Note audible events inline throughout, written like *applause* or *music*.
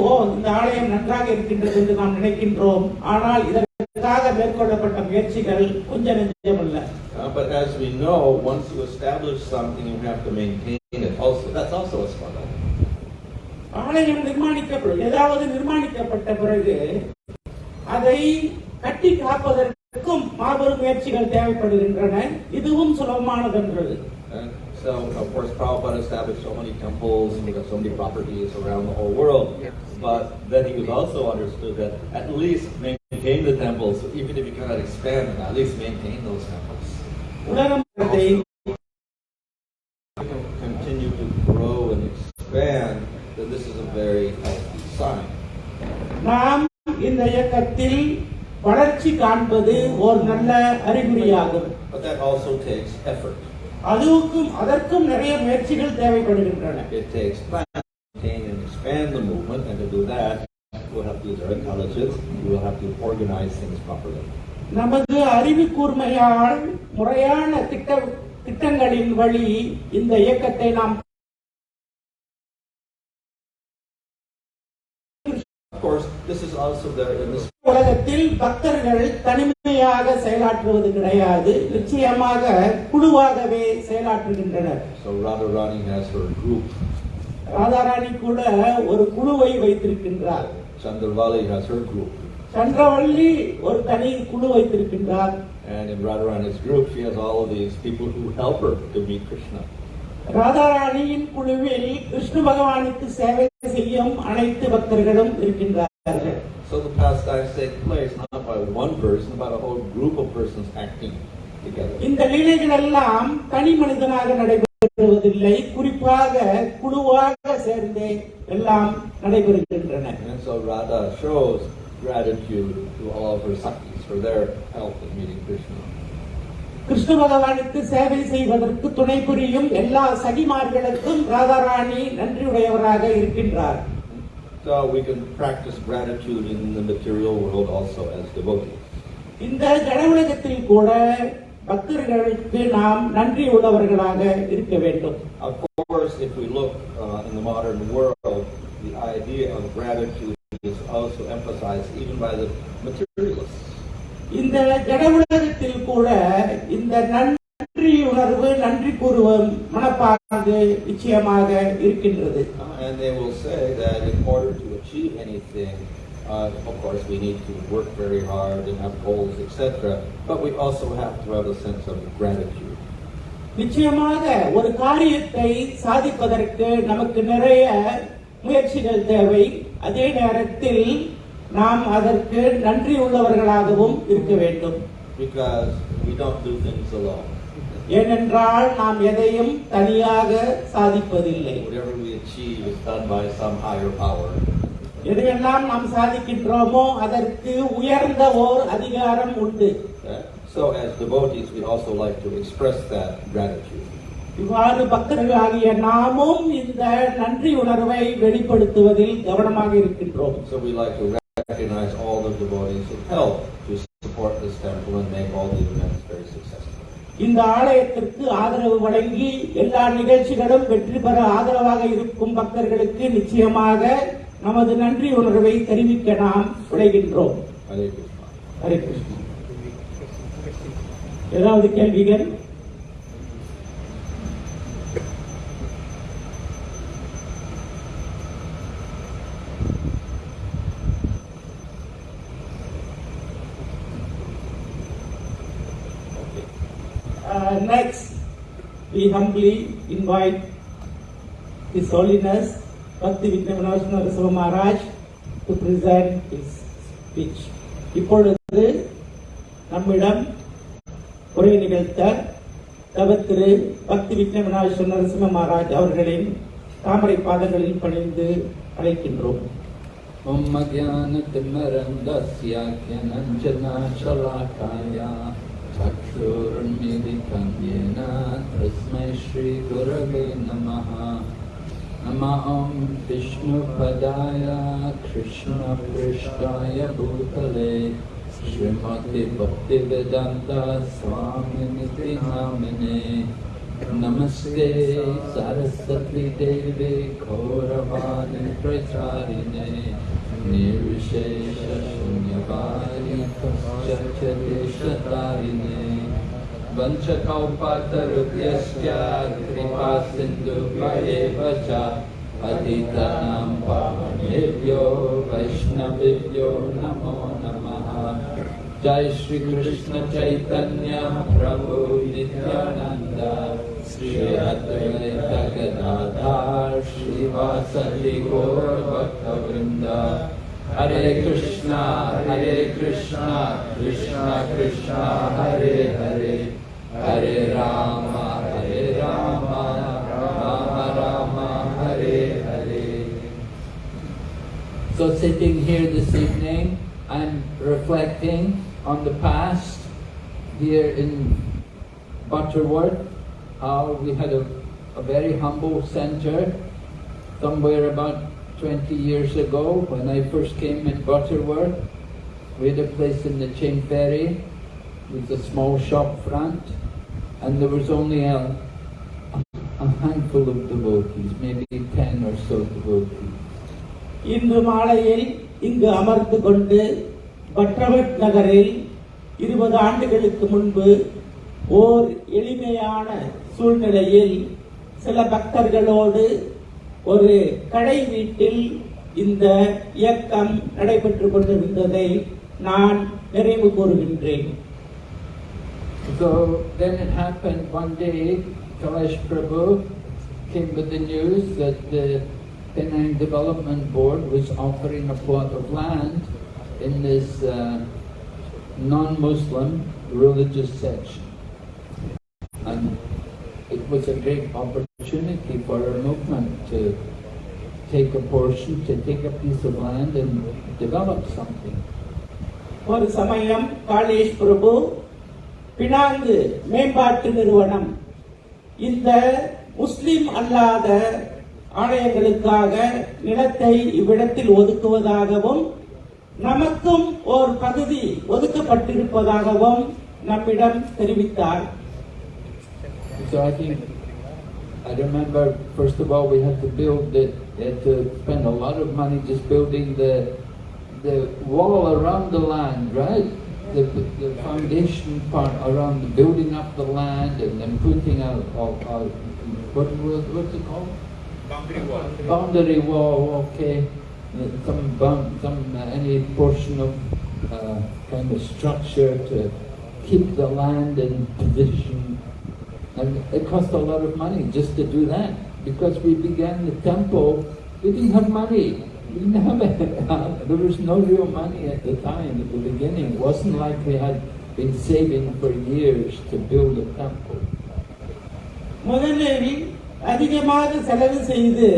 ஓ இந்த ஆலயம் நன்றாக இருக்கின்றது என்று நாம் நினைக்கின்றோம் ஆனால் இதற்காக மேற்கொள்ளப்பட்ட முயற்சிகள் கொஞ்சம் நெஞ்சமல்ல Uh, but as we know, once you establish something, you have to maintain it. Also, that's also a struggle. ஆலயம் நிர்மாணிக்கப்படும் ஏதாவது நிர்மாணிக்கப்பட்ட பிறகு அதை கட்டி காப்பதற்கும் மாபெரும் முயற்சிகள் தேவைப்படுகின்றன இதுவும் சுலபமானதென்றது And so, of course, Prabhupada established so many temples, we got so many properties around the whole world. But then he was also understood that at least maintain the temples, even if you cannot expand them, at least maintain those temples. உலகத்தை Continue to grow and expand, then this is a very healthy sign. நாம் இந்த இயக்கத்தில் வளர்ச்சி காண்பது ஒரு நல்ல அறிகுறியாகும் But that also takes effort. அதுக்கும் அதற்கும் நிறைய முயற்சிகள் தேவைப்படுகின்றன It takes time to maintain and expand the movement, and to do that, we'll have to use our intelligence, we will have to organize things properly. நமது அறிவு கூர்மையால் முறையான திட்ட திட்டங்களின் வழி இந்த இயக்கத்தை நாம் course, this is also there in this உலகத்தில் பக்தர்கள் தனிமையாக செயலாற்றுவது கிடையாது நிச்சயமாக குழுவாகவே செயலாற்றுகின்றனர் So Radharani has her group, Radharani கூட ஒரு குழுவை வைத்திருக்கின்றார் Chandravali has her group, சந்திரவள்ளி ஒரு தனி குழு வைத்திருக்கின்றார் and in Radharani's group, she has all of these people who help her to meet Krishna. ராதாராணியின் குழுவில் கிருஷ்ண பகவானுக்கு சேவை செய்யும் அனைத்து பக்தர்களும் இருக்கின்றார்கள் So the pastimes take place not by one person, but a whole group of persons acting together. இந்த லீலைகள் எல்லாம் தனி மனிதனாக நடைபெறுவதில்லை குறிப்பாக குழுவாக சேர்ந்தே எல்லாம் நடைபெறுகின்றன And so Radha shows gratitude to all of her sakis for their help in meeting Krishna. Krishna பகவானுக்கு சேவை செய்வதற்கு துணை புரியும் எல்லா சகிமார்களுக்கும் ராதாராணி நன்றியுடையவராக இருக்கின்றார் So we can practice gratitude in the material world also as devotees. இந்த ஜட உலகத்தில் கூட பக்தர்களுக்கு நாம் நன்றி உள்ளவர்களாக இருக்க வேண்டும் Of course, if we look uh, in the modern world, the idea of gratitude is also emphasized even by the materialists. இந்த ஜட உலகத்தில் கூட இந்த நன்றி உணர்வு நன்றி கூறுவம் மனப்பாங்கு நிச்சயமாக இருக்கின்றது Uh, and they will say that in order to achieve anything, uh, of course, we need to work very hard and have goals, etc. But we also have to have a sense of gratitude. நிச்சயமாக ஒரு காரியத்தை சாதிப்பதற்கு நமக்கு நிறைய முயற்சிகள் தேவை அதே நேரத்தில் நாம் அதற்கு நன்றி உள்ளவர்களாகவும் இருக்க வேண்டும் Because we don't do things alone. ஏனென்றால் நாம் எதையும் தனியாக சாதிப்பதில்லை Whatever we achieve is done by some higher power. எதையெல்லாம் நாம் சாதிக்கின்றோமோ அதற்கு உயர்ந்த ஓர் அதிகாரம் உண்டு? So as devotees, we also like to express that gratitude. இவ்வாறு பக்தர்களாகிய நாமும் இந்த நன்றி உணர்வை வெளிப்படுத்துவதில் கவனமாக இருக்கின்றோம் So we like to recognize all the devotees who help to support this temple and make all the events very successful. இந்த ஆலயத்திற்கு ஆதரவு வழங்கி எல்லா நிகழ்ச்சிகளும் வெற்றி பெற ஆதரவாக இருக்கும் பக்தர்களுக்கு நிச்சயமாக நமது நன்றி உணர்வை தெரிவிக்க நாம் விளைகின்றோம். ஹரே கிருஷ்ணா ஏதாவது கேள்விகள் Uh, next, we humbly invite His Holiness Bhakti Vikramanarsana Rasava Maharaj to present his speech. இப்பொழுது நம்மிடம் உரை நிகழ்த்த தவத்திரு பக்தி விக்னவிநாயகர் நரசிம்ம மகாராஜ் அவர்களின் தாமரை பாதங்களில் பணிந்து அழைக்கின்றோம் ஓம் மத்யான திம்மரந்தஸ்ய ஞானஞ்சனாசலாகாயா येन तस्मै श्रीगुरवे नमः। नमः ॐ भूतले Shrimati Bhaktivedanta स्वामिनिति नामिने Namaste Saraswati Devi Gauravani Pracharine निर्विशेषशून्यवारिशक्तिशतारिणे वंशकौपातरुभ्यश्च कृपा सिन्धुभ्येव च पतितानां पावनेभ्यो वैष्णवेभ्यो नमो नमः। जय श्री कृष्ण चैतन्य प्रभु नित्यानंद श्री अद्वैत गदाधार गौर भक्त वृंदा Hare Krishna Hare Krishna Krishna Krishna Hare Hare. Hare Rama Hare Rama Rama Rama Hare Hare. So sitting here this evening, I'm reflecting on the past here in Butterworth, how we had a, a very humble center somewhere about 20 years ago when I first came in Butterworth. We had a place in the Chain Ferry with a small shop front and there was only a, a handful of devotees, maybe 10 or so devotees. இன்று மாலையில் இங்கு அமர்ந்து கொண்டு பட்ரவட் நகரில் இருபது ஆண்டுகளுக்கு முன்பு ஓர் எளிமையான சூழ்நிலையில் சில பக்தர்களோடு ஒரு கடை வீட்டில் இந்த இயக்கம் நடைபெற்றுக் கொண்டிருந்ததை நான் நிறைவு கூறுகின்றேன் So then it happened one day, Kailash Prabhu came with the news that the Penang Development Board was offering a plot of land in this uh, non-Muslim religious section. Was a great opportunity for our movement to take a portion, to take a piece of land and develop something. ஒரு சமயம் காளேஷ் பிரபு Penang மேம்பாட்டு நிறுவனம் இந்த முஸ்லிம் அல்லாத ஆலயங்களுக்காக நிலத்தை இவ்விடத்தில் ஒதுக்குவதாகவும் நமக்கும் ஒரு பகுதி ஒதுக்கப்பட்டிருப்பதாகவும் நம்மிடம் தெரிவித்தார் So I think, I remember, first of all, we had to build it, we had to spend a lot of money just building the, the wall around the land, right? The, the foundation part around the building up the land and then putting a, a, a what, was- what's it called? Boundary wall, okay. Some bound, some, uh, any portion of, uh, kind of structure to keep the land in position. And it cost a lot of money just to do that. Because we began the temple, we didn't have money. We didn't have it. There was no real money at the time, at the beginning. It wasn't like we had been saving for years to build a temple. முதலில் அதிகமாக செலவு செய்து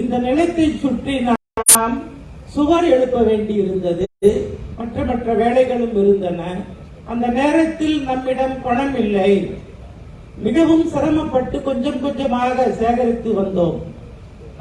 இந்த நிலத்தை சுற்றி நாம் சுவர் எழுப்ப வேண்டியிருந்தது மற்ற மற்ற வேலைகளும் இருந்தன அந்த நேரத்தில் நம்மிடம் பணம் இல்லை மிகவும் சிரமப்பட்டு கொஞ்சம் கொஞ்சமாக சேகரித்து வந்தோம்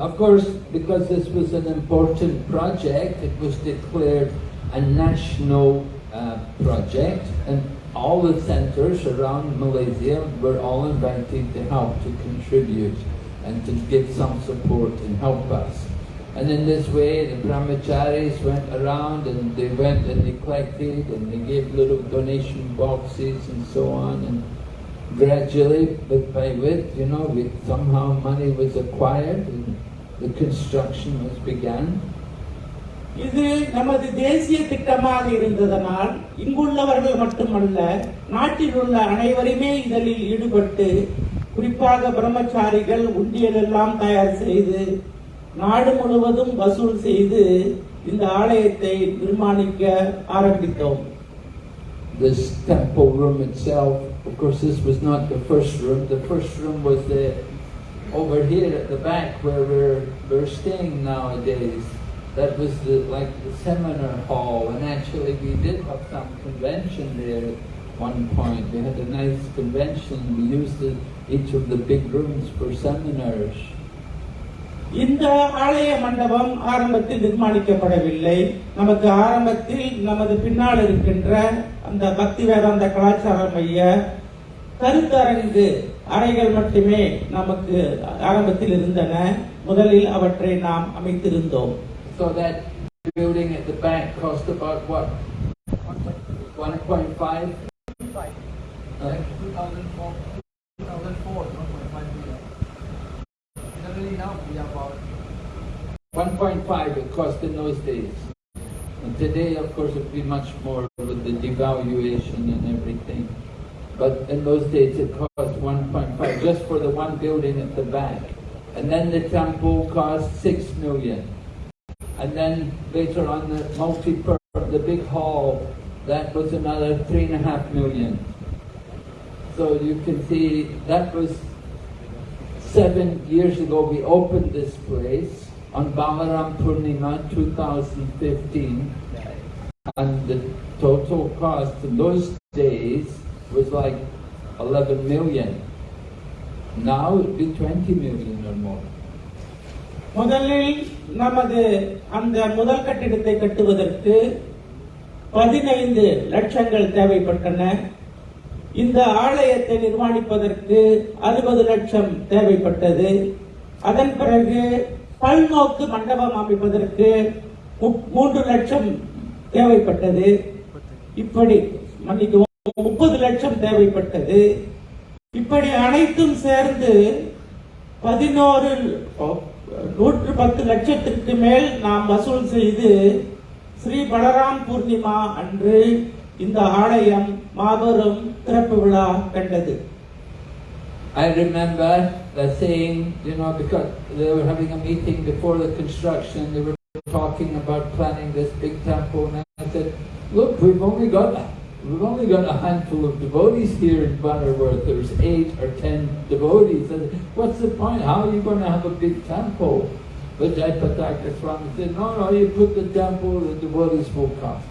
Of course, because this was an important project, it was declared a national uh, project, and all the centers around Malaysia were all invited to help to contribute and to give some support and help us. And in this way, the brahmacharis went around and they went and they collected and they gave little donation boxes and so on. And gradually, bit by bit, you know, we, somehow money was acquired and the construction was began. இது நமது தேசிய திட்டமாக இருந்ததனால் இங்குள்ளவர்கள் மட்டுமல்ல நாட்டில் உள்ள அனைவருமே இதில் ஈடுபட்டு குறிப்பாக பிரம்மச்சாரிகள் உண்டியல் எல்லாம் தயார் செய்து நாடு முழுவதும் வசூல் செய்து இந்த ஆலயத்தை நிர்மாணிக்க ஆரம்பித்தோம் This temple room itself, of course, this was not the first room. The first room was the over here at the back where we're we're staying nowadays. That was the like the seminar hall, and actually we did have some convention there at one point. We had a nice convention. We used the, each of the big rooms for seminars. இந்த ஆலய மண்டபம் ஆரம்பத்தில் நிர்மாணிக்கப்படவில்லை நமக்கு ஆரம்பத்தில் நமது பின்னால் இருக்கின்ற அந்த பக்தி வேதாந்த கலாச்சார மைய கருத்தரங்கு அறைகள் மட்டுமே நமக்கு ஆரம்பத்தில் இருந்தன முதலில் அவற்றை நாம் அமைத்திருந்தோம் So that building at the back cost about what? 1.5? Right? 2004, 2004, 1.5 million. Generally now we are about 1.5 it cost in those days. And today, of course, it would be much more with the devaluation and everything. But in those days, it cost 1.5 just for the one building at the back. And then the temple cost 6 million. And then later on, the multi the big hall, that was another three and a half million. So you can see that was seven years ago. We opened this place on Balaram Purnima 2015, and the total cost in those days was like 11 million. Now it be 20 million or more. முதலில் நமது அந்த முதல் கட்டிடத்தை கட்டுவதற்கு பதினைந்து லட்சங்கள் தேவைப்பட்டன இந்த ஆலயத்தை நிர்மாணிப்பதற்கு அறுபது லட்சம் தேவைப்பட்டது அதன் பிறகு பல்நோக்கு மண்டபம் அமைப்பதற்கு மூன்று லட்சம் தேவைப்பட்டது இப்படி மன்னிக்கவும் முப்பது லட்சம் தேவைப்பட்டது இப்படி அனைத்தும் சேர்ந்து பதினோரு நூற்று பத்து லட்சத்திற்கு மேல் நாம் வசூல் செய்து ஸ்ரீ பலராம் பூர்ணிமா அன்று இந்த ஆலயம் மாபெரும் திறப்பு விழா கண்டது I remember the saying, you know, because they were having a meeting before the construction, they were talking about planning this big temple, and I said, look, we've only got we've only got a handful of devotees here in Butterworth. There's eight or ten devotees. And What's the point? How are you going to have a big temple? But Jaipataka Swami said, No, no, you put the temple, the devotees will come.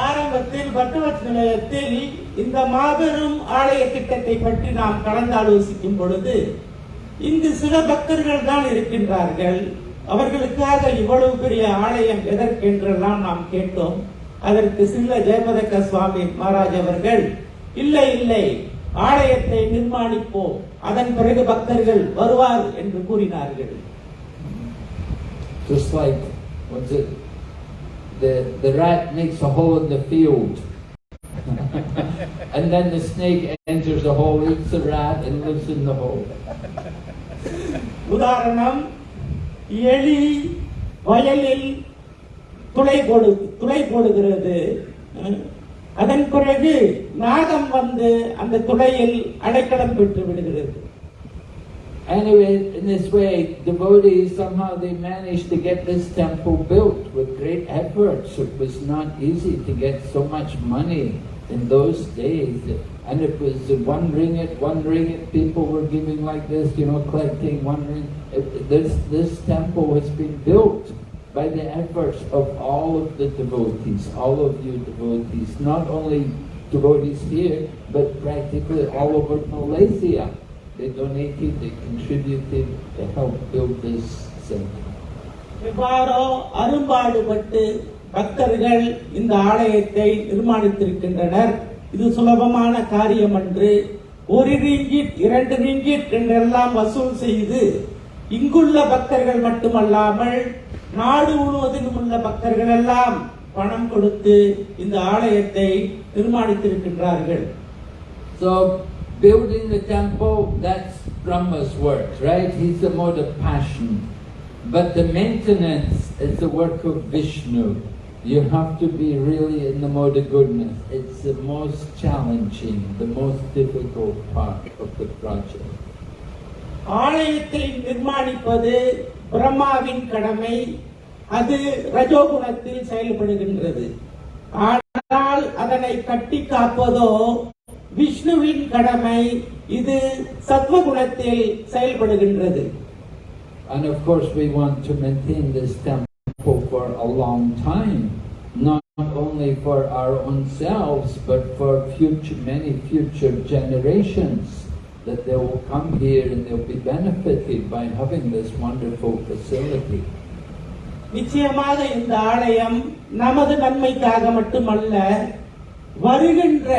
ஆரம்பத்தில் பட்டவத் நிலையத்தில் இந்த மாபெரும் ஆலய திட்டத்தை பற்றி நாம் கலந்து ஆலோசிக்கும் பொழுது இங்கு சில பக்தர்கள் தான் இருக்கின்றார்கள் அவர்களுக்காக இவ்வளவு பெரிய ஆலயம் எதற்கென்றெல்லாம் நாம் கேட்டோம் அதற்கு சில்ல ஜெயபதக்க சுவாமி மகாராஜ் அவர்கள் இல்லை இல்லை ஆலயத்தை நிர்மாணிப்போம் அதன் பிறகு பக்தர்கள் வருவார் என்று கூறினார்கள் Just like, what's it? The, the rat makes a hole in the field. and then the snake enters the hole, eats the rat, and lives in the hole. உதாரணம் எலி வயலில் துளை போடு துளை போடுகிறது அஹ், அதன் பிறகு நாகம் வந்து அந்த துளையில் அடைக்கலம் பெற்று விடுகிறது Anyway, in this way, devotees somehow they managed to get this temple built with great efforts. It was not easy to get so much money in those days. And it was one ringgit, one ringgit, people were giving like this, you know, collecting one ringgit. It- This, this temple has been built by the efforts of all of the devotees, all of you devotees, not only devotees here, but practically all over Malaysia. They donated, they contributed they helped build this center. எவ்வாறோ அரும்பாடுபட்டு பக்தர்கள் இந்த ஆலயத்தை நிர்மாணித்திருக்கின்றனர் இது சுலபமான காரியம் அன்று ஒரு ringgit இரண்டு ரிங்கிட் என்றெல்லாம் வசூல் செய்து இங்குள்ள பக்தர்கள் மட்டுமல்லாமல் நாடு முழுவதிலும் உள்ள பக்தர்கள் எல்லாம் பணம் கொடுத்து இந்த ஆலயத்தை நிர்மாணித்திருக்கின்றார்கள் So building the temple, that's Brahma's work, right? He's the mode of passion. But the maintenance is the work of Vishnu. You have to be really in the mode of goodness. It's the most challenging, the most difficult part of the project. ஆலயத்தை நிர்மாணிப்பது பிரம்மாவின் கடமை அது ரஜோகுணத்தில் செயல்படுகின்றது ஆனால் அதனை கட்டி காப்பதோ விஷ்ணுவின் கடமை இது சத்வகுணத்தில் செயல்படுகின்றது And of course, we want to maintain this temple for a long time, not only for our own selves, but for future, many future generations, that they will come here and they'll be benefited by having this wonderful facility. நிச்சயமாக இந்த ஆலயம் நமது நன்மைக்காக மட்டுமல்ல வருகின்ற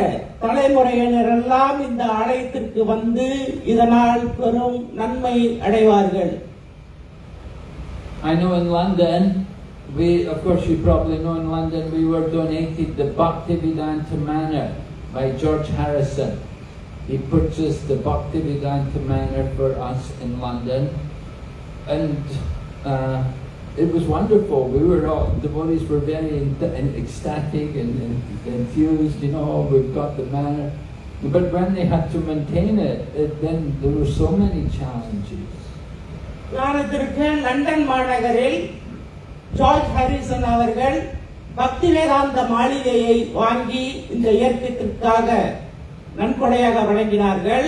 தலைமுறையினரெல்லாம் இந்த ஆலயத்திற்கு வந்து இதனால் பெரும் நன்மை அடைவார்கள் I know in London, we, of course you probably know in London, we were donated the Bhaktivedanta Manor by George Harrison. He purchased the Bhaktivedanta Manor for us in London. And uh, it was wonderful. We were all, devotees were very en- en- ecstatic and, and enthused, you know, we've got the manor. But when they had to maintain it, it then there were so many challenges. ஞானத்திற்கு London மாநகரில் George Harrison அவர்கள் பக்தி வேதாந்த மாளிகையை வாங்கி இந்த இயக்கத்திற்காக நன்கொடையாக வழங்கினார்கள்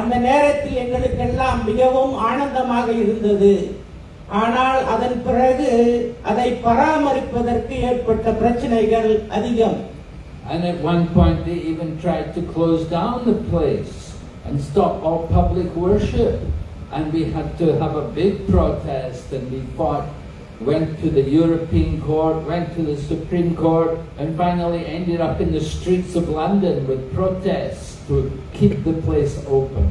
அந்த நேரத்தில் எங்களுக்கெல்லாம் மிகவும் ஆனந்தமாக இருந்தது ஆனால் அதன் பிறகு அதை பராமரிப்பதற்கு ஏற்பட்ட பிரச்சனைகள் அதிகம் And at one point they even tried to close down the place and stop all public worship. And we had to have a big protest and we fought, went to the European Court, went to the Supreme Court, and finally ended up in the streets of London with protests to keep the place open.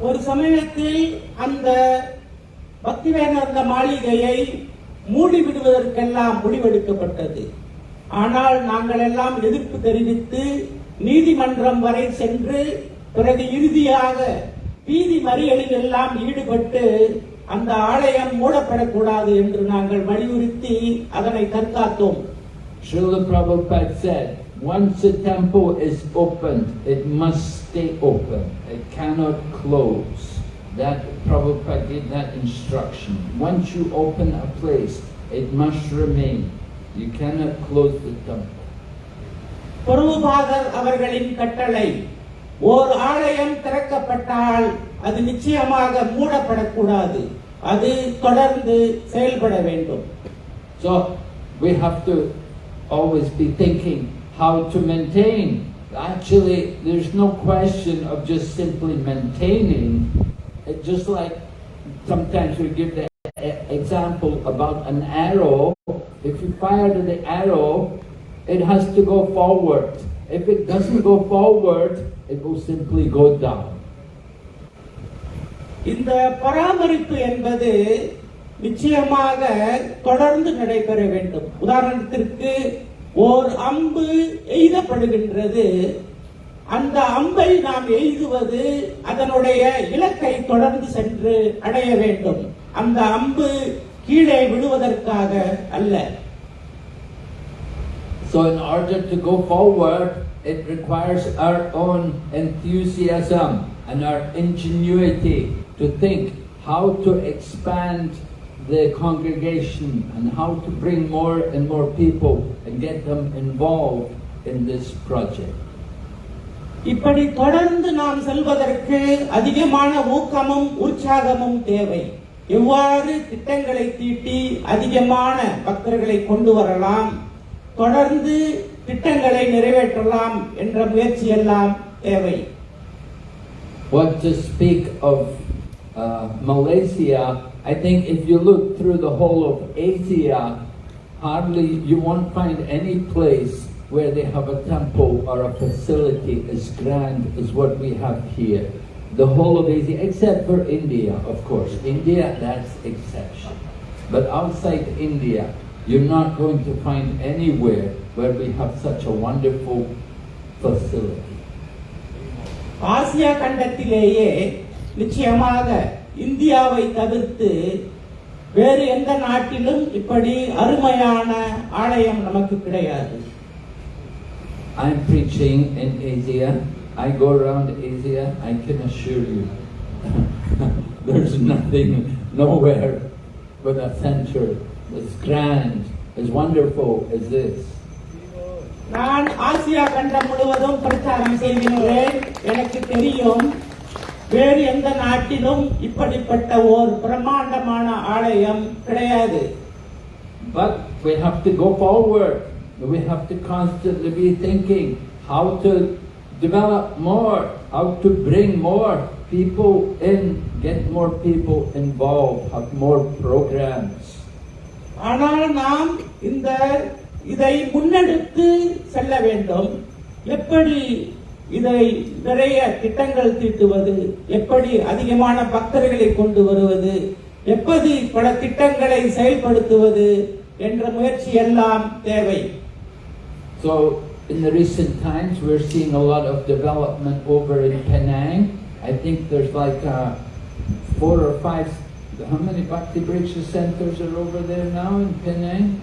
ஒரு சமயத்தில் அந்த பக்திவேதாந்த மாளிகையை மூடி விடுவதற்கெல்லாம் முடிவெடுக்கப்பட்டது ஆனால் நாங்கள் எல்லாம் எதிர்ப்பு தெரிவித்து நீதிமன்றம் வரை சென்று பிறகு இறுதியாக வீதி மறியலில் எல்லாம் ஈடுபட்டு அந்த ஆலயம் மூடப்படக்கூடாது என்று நாங்கள் வலியுறுத்தி அதனை தற்காத்தோம் Srila Prabhupada said, once a temple is opened, it must stay open. It cannot close. That Prabhupada gave that instruction. Once you open a place, it must remain. You cannot close the temple. பொருபாதர் அவர்களின் கட்டளை ஓர் ஆலயம் திறக்கப்பட்டால் அது நிச்சயமாக மூடப்படக்கூடாது அது தொடர்ந்து செயல்பட வேண்டும் So we have to always be thinking how to maintain. Actually, there's no question of just simply maintaining. It just like sometimes we give the e- example about an arrow. If you fire the arrow, it has to go forward. If it doesn't go forward, it will simply go down. இந்த பராமரிப்பு என்பது நிச்சயமாக தொடர்ந்து நடைபெற வேண்டும். உதாரணத்திற்கு ஓர் அம்பு எய்தப்படுகின்றது. அந்த அம்பை நாம் எய்துவது அதனுடைய இலக்கை தொடர்ந்து சென்று அடைய வேண்டும். அந்த அம்பு கீழே விழுவதற்காக அல்ல. So in order to go forward, it requires our own enthusiasm and our ingenuity. to think how to expand the congregation and how to bring more and more people and get them involved in this project. இப்படி தொடர்ந்து நாம் செல்வதற்கு அதிகமான ஊக்கமும் உற்சாகமும் தேவை எவ்வாறு திட்டங்களை தீட்டி அதிகமான பக்தர்களை கொண்டு வரலாம் தொடர்ந்து திட்டங்களை நிறைவேற்றலாம் என்ற முயற்சி எல்லாம் தேவை What to speak of uh, Malaysia, I think if you look through the whole of Asia, hardly you won't find any place where they have a temple or a facility as grand as what we have here. The whole of Asia, except for India, of course. India, that's exception. But outside India, you're not going to find anywhere where we have such a wonderful facility. Asia கண்டத்திலேயே நிச்சயமாக இந்தியாவை தவிர்த்து வேறு எந்த நாட்டிலும் இப்படி அருமையான ஆலயம் நமக்கு கிடையாது I'm preaching in Asia. I go around Asia. I can assure you, there's nothing, nowhere but a center as grand, as wonderful as this. நான் ஆசியா கண்டம் முழுவதும் பிரச்சாரம் செய்கின்றேன் எனக்கு தெரியும் வேறு எந்த நாட்டிலும் இப்படிப்பட்ட ஓர் பிரம்மாண்டமான ஆலயம் கிடையாது But we have to go forward. We have to constantly be thinking how to develop more, how to bring more people in, get more people involved, have more programs. ஆனால் நாம் இந்த இதை முன்னெடுத்து செல்ல வேண்டும் எப்படி இதை நிறைய திட்டங்கள் தீட்டுவது எப்படி அதிகமான பக்தர்களை கொண்டு வருவது எப்படி பல திட்டங்களை செயல்படுத்துவது என்ற முயற்சி எல்லாம் தேவை So in the recent times we're seeing a lot of development over in Penang. I think there's like uh, four or five, how many Bhakti Vriksha centers are over there now in Penang?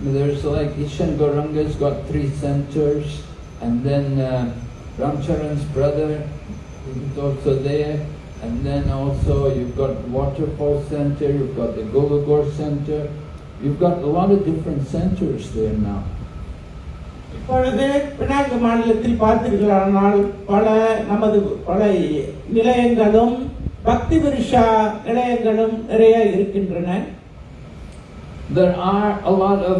There's like Ishan Gauranga's got three centers and then uh, Ramcharan's brother is also there, and then also you've got Waterfall Center, you've got the Golagor Center, you've got a lot of different centers there now. இப்பொழுது Penang மாநிலத்தில் பார்த்தீர்களானால் பல நமது பல நிலையங்களும் பக்தி விருஷா நிலையங்களும் நிறைய இருக்கின்றன There are a lot of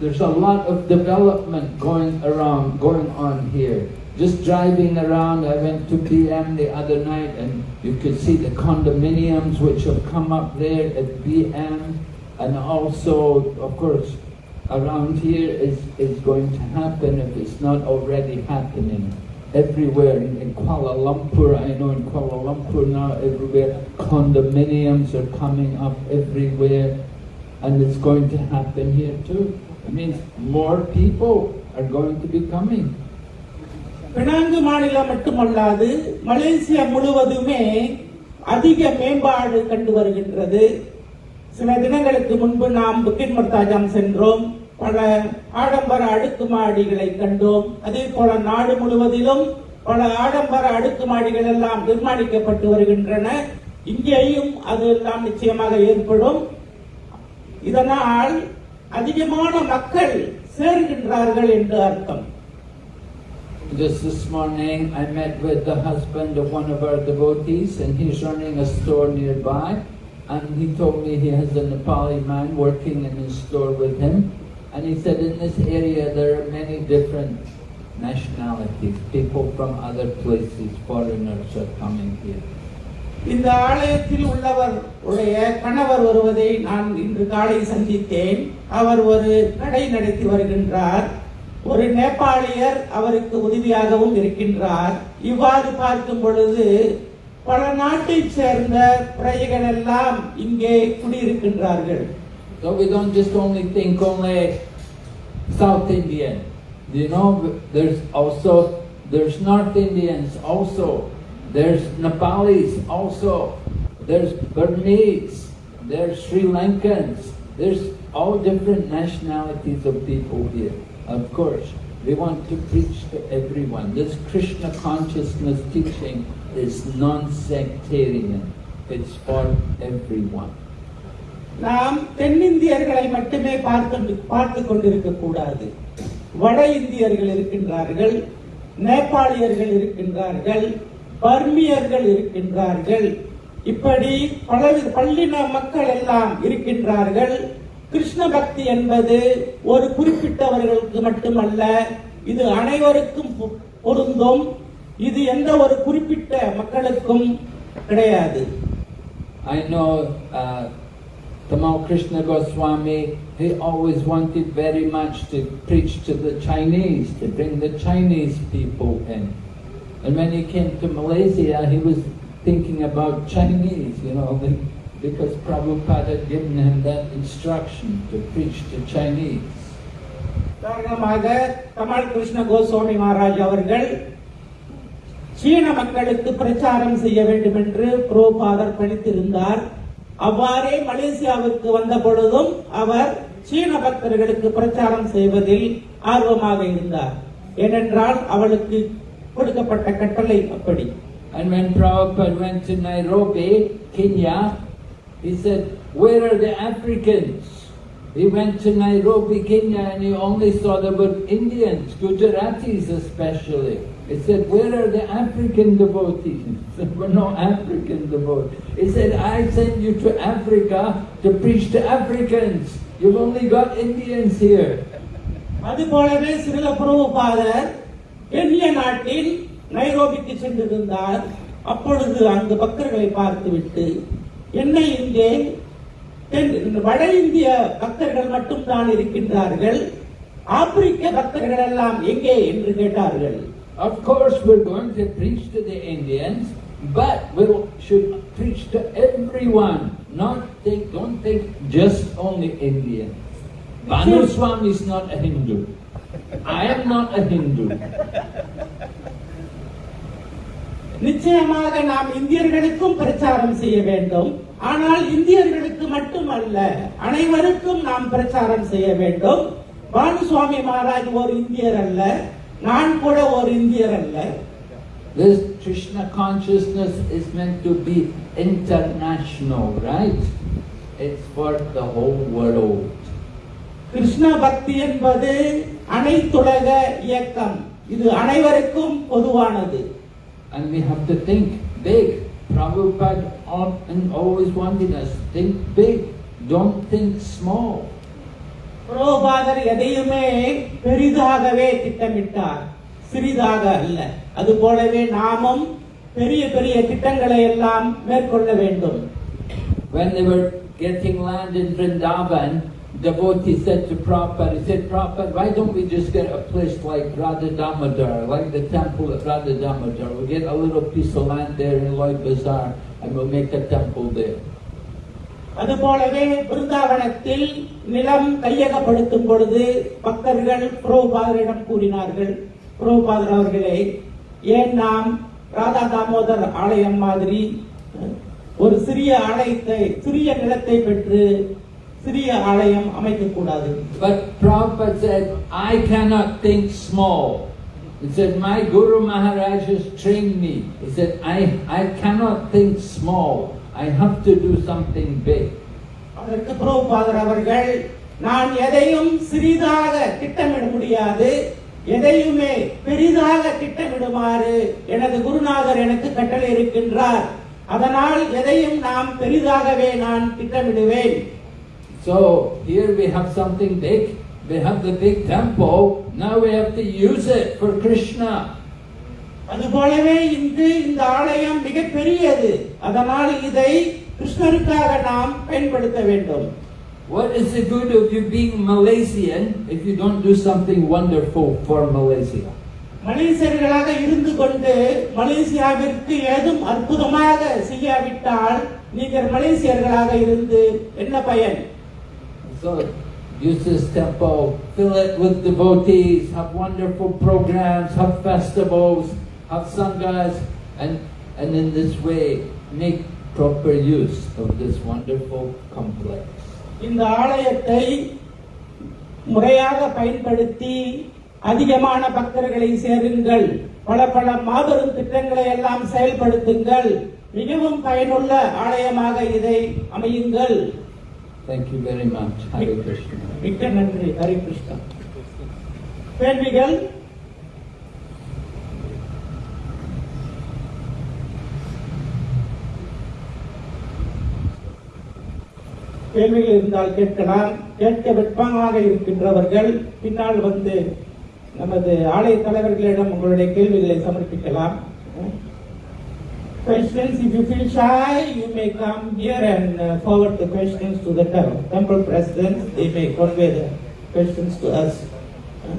there's a lot of development going around going on here. Just driving around, I went to BM the other night and you could see the condominiums which have come up there at BM and also of course around here is, is going to happen if it's not already happening. Everywhere in, in Kuala Lumpur, I know in Kuala Lumpur now everywhere condominiums are coming up everywhere and it's going to happen here too. It means more people are going to be coming. Penang மாநிலம் மட்டுமல்லாது Malaysia முழுவதுமே அதிக மேம்பாடு கண்டு வருகின்றது. சில தினங்களுக்கு முன்பு நாம் புக்கின் மர்தாஜாம் சென்றோம். பல ஆடம்பர அடுக்குமாடிகளை கண்டோம். அதே போல நாடு முழுவதிலும் பல ஆடம்பர அடுக்குமாடிகள் எல்லாம் நிர்மாணிக்கப்பட்டு வருகின்றன. இங்கேயும் அது எல்லாம் நிச்சயமாக ஏற்படும். இதனால் அதிகமான மக்கள் சேர்கின்றார்கள் என்று அர்த்தம். Just this morning, I met with the husband of one of our devotees, and he's running a store nearby. And he told me he has a Nepali man working in his store with him. And he said in this area there are many different nationalities, people from other places, foreigners are coming here. இந்த ஆலயத்தில் உள்ளவர் உடைய கணவர் வருவதை நான் இன்று காலை சந்தித்தேன் அவர் ஒரு கடை நடத்தி வருகின்றார் ஒரு நேபாளியர் அவருக்கு உதவியாகவும் இருக்கின்றார் இவ்வாறு பார்க்கும் பொழுது பல நாட்டைச் சேர்ந்த பிரஜைகள் எல்லாம் இங்கே குடியிருக்கின்றார்கள் So we don't just only think only South Indian. You know, there's also, there's North Indians also, there's Nepalis also, there's Burmese, there's Sri Lankans, there's all different nationalities of people here. Of course, we want to preach to everyone. This Krishna consciousness teaching is non-sectarian. It's for everyone. நாம் தென்னிந்தியர்களை மட்டுமே பார்த்து பார்த்து கொண்டிருக்க கூடாது வட இந்தியர்கள் இருக்கின்றார்கள் நேபாளியர்கள் இருக்கின்றார்கள் பர்மியர்கள் இருக்கின்றார்கள் இப்படி பல பள்ளின மக்கள் எல்லாம் இருக்கின்றார்கள் கிருஷ்ண பக்தி என்பது ஒரு குறிப்பிட்டவர்களுக்கு மட்டுமல்ல இது அனைவருக்கும் பொ- பொருந்தும் இது எந்த ஒரு குறிப்பிட்ட மக்களுக்கும் கிடையாது I know uh, Tamal Krishna Goswami, he always wanted very much to preach to the Chinese, to bring the Chinese people in. And when he came to Malaysia, he was thinking about Chinese, you know, the- *laughs* because Prabhupada had given him that instruction to preach to Chinese. காரணமாக கமல் கிருஷ்ண கோஸ்வாமி மகாராஜ் அவர்கள் சீன மக்களுக்கு பிரச்சாரம் செய்ய வேண்டும் என்று புரோபாதர் பணித்திருந்தார் அவ்வாறே மலேசியாவிற்கு வந்த பொழுதும் அவர் சீன பக்தர்களுக்கு பிரச்சாரம் செய்வதில் ஆர்வமாக இருந்தார். ஏனென்றால் அவளுக்கு கொடுக்கப்பட்ட கட்டளை அப்படி. And when Prabhupada went to Nairobi, Kenya, he said, Where are the Africans? He went to Nairobi, Kenya, and he only saw there were Indians, Gujaratis especially. He said, Where are the African devotees? *laughs* There were no African devotees. He said, I sent you to Africa to preach to Africans. You've only got Indians here. அதுபோலவே சிறில புரோபாதர் கென்ய நாட்டில் நைரோபிக்கு சென்றிருந்தார் அப்பொழுது அங்கு பக்தர்களை பார்த்துவிட்டு என்ன இங்கே தென் வட இந்திய பக்தர்கள் மட்டும்தான் இருக்கின்றார்கள் ஆப்பிரிக்க பக்தர்கள் எல்லாம் எங்கே என்று கேட்டார்கள் Of course, we're going to preach to the Indians, but we should preach to everyone. Not think, don't think just only Indians. Banu Swami is not a Hindu. I am not a Hindu. நிச்சயமாக நாம் இந்தியர்களுக்கும் பிரச்சாரம் செய்ய வேண்டும். ஆனால் இந்தியர்களுக்கு மட்டுமல்ல அனைவருக்கும் நாம் பிரச்சாரம் செய்ய வேண்டும். பானுசுவாமி மகாராஜ் ஒரு இந்தியர் அல்ல நான் கூட ஒரு இந்தியர் அல்ல. This Krishna consciousness is meant to be international, right? It's for the whole world. Krishna பக்தி என்பது அனைத்துலக இயக்கம். இது அனைவருக்கும் பொதுவானது. And we have to think big. Prabhupada often always wanted us think big. Don't think small. புரோபாதர் எதையுமே பெரிதாகவே திட்டமிட்டார் சிறிதாக அல்ல அது போலவே நாமும் பெரிய பெரிய திட்டங்களை எல்லாம் மேற்கொள்ள வேண்டும் When they were getting land in Vrindavan, devotee said to Prabhupada, he said, Prabhupada, why don't we just get a place like Radha Damodar, like the temple at Radha Damodar? We'll get a little piece of land there in Lloyd Bazaar and we'll make a temple there. அதுபோலவே பிருந்தாவனத்தில் நிலம் கையகப்படுத்தும் பொழுது பக்தர்கள் புரோபாதரிடம் கூறினார்கள் புரோபாதர் அவர்களே ஏன் நாம் ராதா தாமோதர் ஆலயம் மாதிரி ஒரு சிறிய ஆலயத்தை சிறிய நிலத்தை பெற்று சிறிய ஆலயம் அமைக்கக்கூடாது But Prabhupada said, I cannot think small. He said, my Guru Maharaj has trained me. He said, I, I cannot think small. I have to do something big. அதற்கு புரோபாதர் அவர்கள் நான் எதையும் சிறிதாக திட்டமிட முடியாது எதையுமே பெரிதாக திட்டமிடுமாறு எனது குருநாதர் எனக்கு கட்டளை இருக்கின்றார் அதனால் எதையும் நாம் பெரிதாகவே நான் திட்டமிடுவேன் So here we have something big. We have the big temple. Now we have to use it for Krishna. அதுபோலவே இன்று இந்த ஆலயம் மிக பெரியது அதனால் இதை கிருஷ்ணருக்காக நாம் பயன்படுத்த வேண்டும் What is the good of you being Malaysian if you don't do something wonderful for Malaysia? மலேசியர்களாக இருந்து கொண்டு மலேசியாவிற்கு ஏதும் அற்புதமாக செய்யாவிட்டால் நீங்கள் மலேசியர்களாக இருந்து என்ன பயன் So use this temple, fill it with devotees, have wonderful programs, have festivals, have sanghas, and, and in this way make proper use of this wonderful complex. இந்த ஆலயத்தை முறையாக பயன்படுத்தி அதிகமான பக்தர்களை சேருங்கள் பல பல மாபெரும் திட்டங்களை எல்லாம் செயல்படுத்துங்கள் மிகவும் பயனுள்ள ஆலயமாக இதை அமையுங்கள் Thank you very much. Hare Krishna. மிக்க நன்றி ஹரி கிருஷ்ணா கேள்விகள் கேள்விகள் இருந்தால் கேட்கலாம் கேட்க வெட்பமாக இருக்கின்றவர்கள் பின்னால் வந்து நமது ஆலய தலைவர்களிடம் உங்களுடைய கேள்விகளை சமர்ப்பிக்கலாம் Questions, if you feel shy, you may come here and uh, forward the questions to the tem- temple president. They may convey the questions to us. Uh,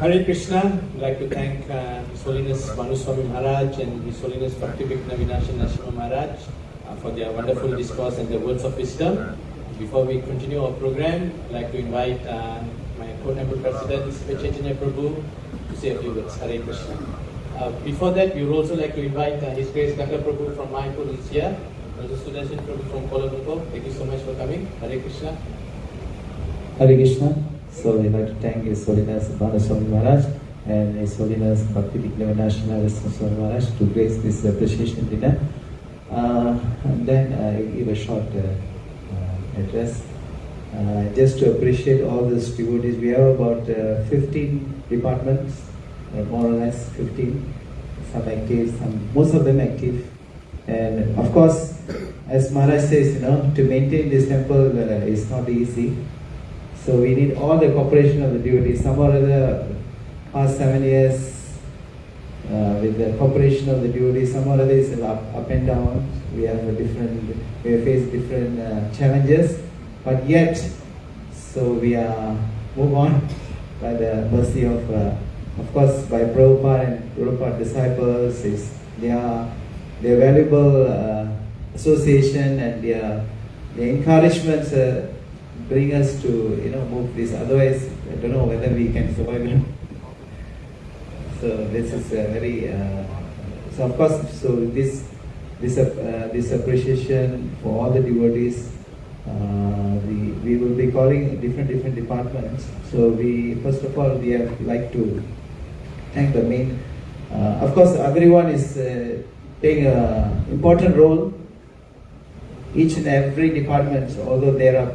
Hare Krishna, I'd like to thank uh, His Holiness Bhanuswami Maharaj and His Holiness Bhakti Vigna Vinasha Narasimha Maharaj uh, for their wonderful discourse and their words of wisdom. Before we continue our program, I'd like to invite uh, my co-temple president, Sri Chaitanya Prabhu, to say a few words. Hare Krishna. Uh, before that, we would also like to invite uh, His Grace Ganga Prabhu from Mayapur is here. Also Sudarshan Prabhu from Kuala Lumpur. Thank you so much for coming. Hare Krishna. Hare Krishna. So I'd like to thank His Holiness Bhanuswami Maharaj and His Holiness Bhakti Vigna National Swami Maharaj to grace this appreciation dinner. Uh, and then I give a short uh, uh, address. Uh, just to appreciate all these devotees, we have about uh, 15 departments, uh, more or less 15. Some active, some most of them active. And of course, as Maharaj says, you know, to maintain this temple uh, is not easy. So we need all the cooperation of the devotees. Some or other past seven years uh, with the cooperation of the devotees. Some of it is up, up and down. We have a different, we face different uh, challenges, but yet, so we are move on by the mercy of, uh, of course, by Prabhupada and Prabhupada disciples. Is their their valuable uh, association and their the encouragements uh, bring us to you know move this. Otherwise, I don't know whether we can survive. So this is very uh, so of course so this this uh, this appreciation for all the devotees. Uh, we, we will be calling different different departments. So we first of all we have like to thank the main. Uh, of course, everyone is uh, playing an important role. Each and every department, although there are